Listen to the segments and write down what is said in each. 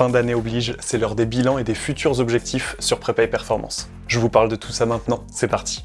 Fin d'année oblige, c'est l'heure des bilans et des futurs objectifs sur Prépa et Performance. Je vous parle de tout ça maintenant, c'est parti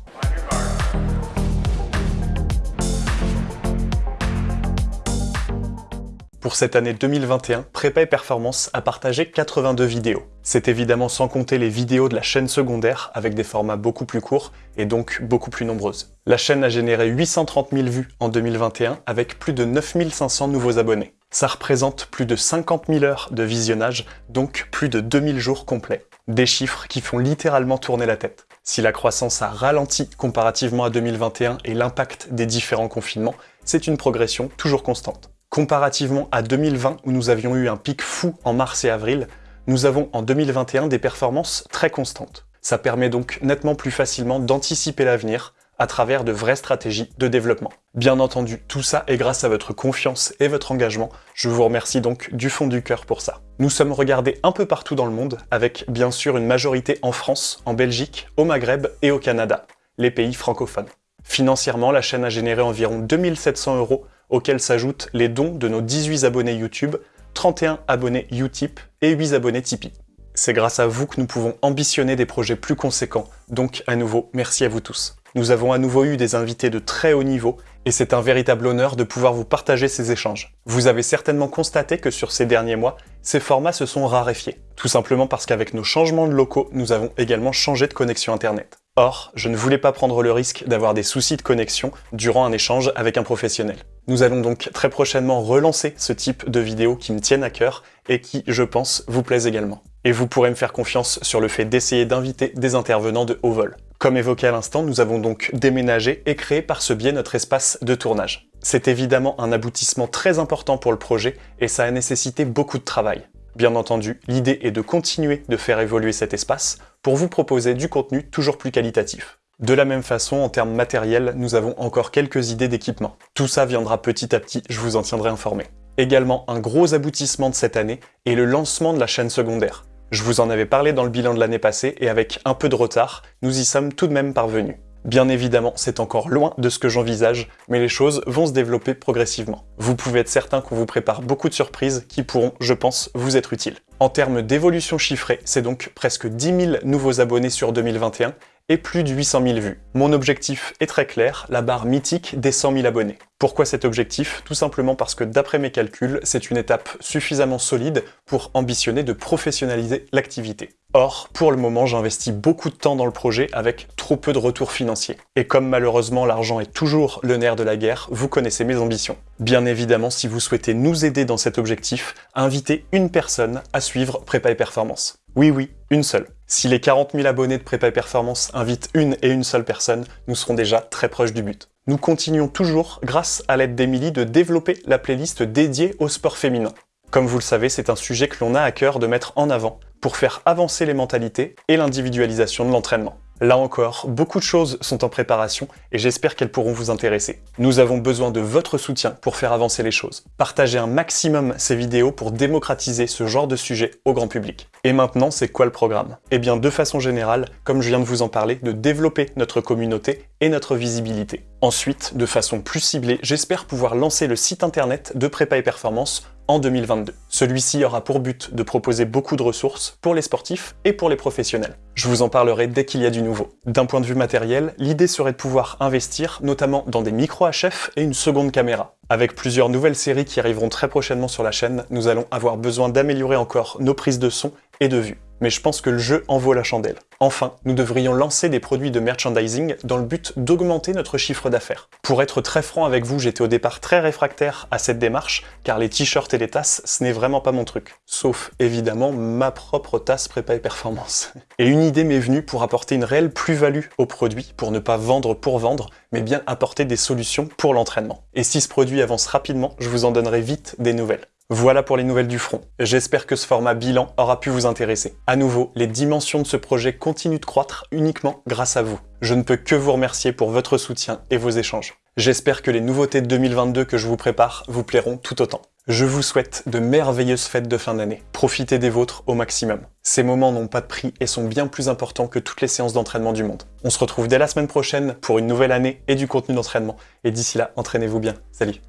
Pour cette année 2021, Prépa et Performance a partagé 82 vidéos. C'est évidemment sans compter les vidéos de la chaîne secondaire avec des formats beaucoup plus courts et donc beaucoup plus nombreuses. La chaîne a généré 830 000 vues en 2021 avec plus de 9500 nouveaux abonnés. Ça représente plus de 50 000 heures de visionnage, donc plus de 2000 jours complets. Des chiffres qui font littéralement tourner la tête. Si la croissance a ralenti comparativement à 2021 et l'impact des différents confinements, c'est une progression toujours constante. Comparativement à 2020 où nous avions eu un pic fou en mars et avril, nous avons en 2021 des performances très constantes. Ça permet donc nettement plus facilement d'anticiper l'avenir à travers de vraies stratégies de développement. Bien entendu, tout ça est grâce à votre confiance et votre engagement. Je vous remercie donc du fond du cœur pour ça. Nous sommes regardés un peu partout dans le monde, avec bien sûr une majorité en France, en Belgique, au Maghreb et au Canada, les pays francophones. Financièrement, la chaîne a généré environ 2700 euros auxquels s'ajoutent les dons de nos 18 abonnés YouTube, 31 abonnés Utip et 8 abonnés Tipeee. C'est grâce à vous que nous pouvons ambitionner des projets plus conséquents, donc à nouveau, merci à vous tous. Nous avons à nouveau eu des invités de très haut niveau, et c'est un véritable honneur de pouvoir vous partager ces échanges. Vous avez certainement constaté que sur ces derniers mois, ces formats se sont raréfiés, tout simplement parce qu'avec nos changements de locaux, nous avons également changé de connexion Internet. Or, je ne voulais pas prendre le risque d'avoir des soucis de connexion durant un échange avec un professionnel. Nous allons donc très prochainement relancer ce type de vidéos qui me tiennent à cœur et qui, je pense, vous plaisent également. Et vous pourrez me faire confiance sur le fait d'essayer d'inviter des intervenants de haut vol. Comme évoqué à l'instant, nous avons donc déménagé et créé par ce biais notre espace de tournage. C'est évidemment un aboutissement très important pour le projet et ça a nécessité beaucoup de travail. Bien entendu, l'idée est de continuer de faire évoluer cet espace pour vous proposer du contenu toujours plus qualitatif. De la même façon, en termes matériels, nous avons encore quelques idées d'équipement. Tout ça viendra petit à petit, je vous en tiendrai informé. Également, un gros aboutissement de cette année est le lancement de la chaîne secondaire. Je vous en avais parlé dans le bilan de l'année passée et avec un peu de retard, nous y sommes tout de même parvenus. Bien évidemment, c'est encore loin de ce que j'envisage, mais les choses vont se développer progressivement. Vous pouvez être certain qu'on vous prépare beaucoup de surprises qui pourront, je pense, vous être utiles. En termes d'évolution chiffrée, c'est donc presque 10 000 nouveaux abonnés sur 2021 et plus de 800 000 vues. Mon objectif est très clair, la barre mythique des 100 000 abonnés. Pourquoi cet objectif? Tout simplement parce que d'après mes calculs, c'est une étape suffisamment solide pour ambitionner de professionnaliser l'activité. Or, pour le moment, j'investis beaucoup de temps dans le projet avec trop peu de retours financiers. Et comme malheureusement l'argent est toujours le nerf de la guerre, vous connaissez mes ambitions. Bien évidemment, si vous souhaitez nous aider dans cet objectif, invitez une personne à suivre Prépa et Performance. Oui, oui, une seule. Si les 40 000 abonnés de Prépa et Performance invitent une et une seule personne, nous serons déjà très proches du but. Nous continuons toujours, grâce à l'aide d'Emilie, de développer la playlist dédiée au sport féminin. Comme vous le savez, c'est un sujet que l'on a à cœur de mettre en avant pour faire avancer les mentalités et l'individualisation de l'entraînement. Là encore, beaucoup de choses sont en préparation et j'espère qu'elles pourront vous intéresser. Nous avons besoin de votre soutien pour faire avancer les choses. Partagez un maximum ces vidéos pour démocratiser ce genre de sujet au grand public. Et maintenant, c'est quoi le programme? Eh bien, de façon générale, comme je viens de vous en parler, de développer notre communauté et notre visibilité. Ensuite, de façon plus ciblée, j'espère pouvoir lancer le site internet de Prépa et Performance en 2022. Celui-ci aura pour but de proposer beaucoup de ressources pour les sportifs et pour les professionnels. Je vous en parlerai dès qu'il y a du nouveau. D'un point de vue matériel, l'idée serait de pouvoir investir notamment dans des micros HF et une seconde caméra. Avec plusieurs nouvelles séries qui arriveront très prochainement sur la chaîne, nous allons avoir besoin d'améliorer encore nos prises de son et de vue mais je pense que le jeu en vaut la chandelle. Enfin, nous devrions lancer des produits de merchandising dans le but d'augmenter notre chiffre d'affaires. Pour être très franc avec vous, j'étais au départ très réfractaire à cette démarche, car les t-shirts et les tasses, ce n'est vraiment pas mon truc. Sauf, évidemment, ma propre tasse prépa et performance. Et une idée m'est venue pour apporter une réelle plus-value au produit, pour ne pas vendre pour vendre, mais bien apporter des solutions pour l'entraînement. Et si ce produit avance rapidement, je vous en donnerai vite des nouvelles. Voilà pour les nouvelles du front. J'espère que ce format bilan aura pu vous intéresser. À nouveau, les dimensions de ce projet continuent de croître uniquement grâce à vous. Je ne peux que vous remercier pour votre soutien et vos échanges. J'espère que les nouveautés de 2022 que je vous prépare vous plairont tout autant. Je vous souhaite de merveilleuses fêtes de fin d'année. Profitez des vôtres au maximum. Ces moments n'ont pas de prix et sont bien plus importants que toutes les séances d'entraînement du monde. On se retrouve dès la semaine prochaine pour une nouvelle année et du contenu d'entraînement. Et d'ici là, entraînez-vous bien. Salut